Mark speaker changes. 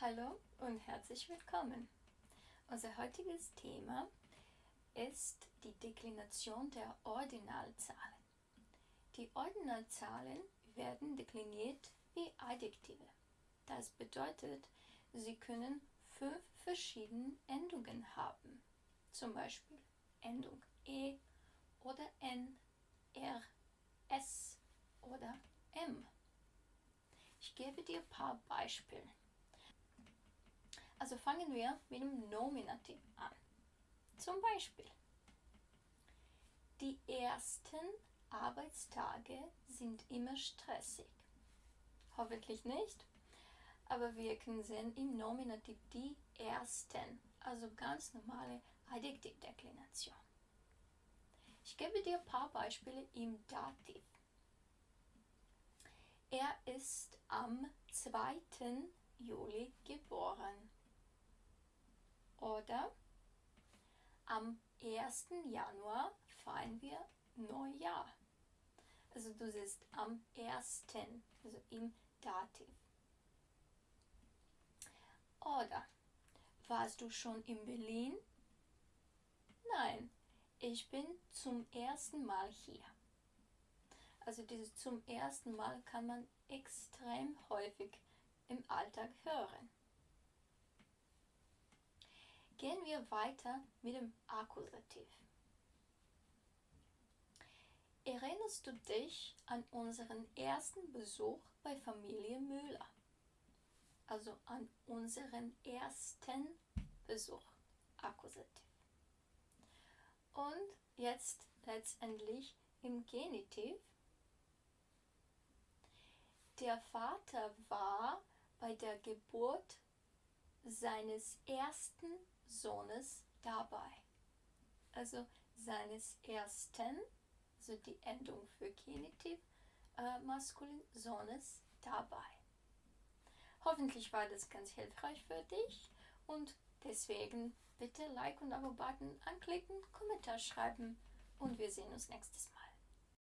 Speaker 1: Hallo und herzlich willkommen. Unser heutiges Thema ist die Deklination der Ordinalzahlen. Die Ordinalzahlen werden dekliniert wie Adjektive. Das bedeutet, sie können fünf verschiedene Endungen haben. Zum Beispiel Endung E oder N, R, S oder M. Ich gebe dir ein paar Beispiele. Also fangen wir mit dem Nominativ an. Zum Beispiel, die ersten Arbeitstage sind immer stressig. Hoffentlich nicht, aber wir können sehen im Nominativ die ersten, also ganz normale Adjektivdeklination. Ich gebe dir ein paar Beispiele im Dativ. Er ist am 2. Juli geboren. Oder am 1. Januar feiern wir Neujahr. Also du siehst am 1. also im Dativ. Oder warst du schon in Berlin? Nein, ich bin zum ersten Mal hier. Also dieses zum ersten Mal kann man extrem häufig im Alltag hören. Gehen wir weiter mit dem Akkusativ. Erinnerst du dich an unseren ersten Besuch bei Familie Müller? Also an unseren ersten Besuch. Akkusativ. Und jetzt letztendlich im Genitiv. Der Vater war bei der Geburt seines ersten Sohnes dabei. Also seines ersten, also die Endung für Genitiv, äh, maskulin, Sohnes dabei. Hoffentlich war das ganz hilfreich für dich und deswegen bitte Like und Abo-Button anklicken, Kommentar schreiben und wir sehen uns nächstes Mal.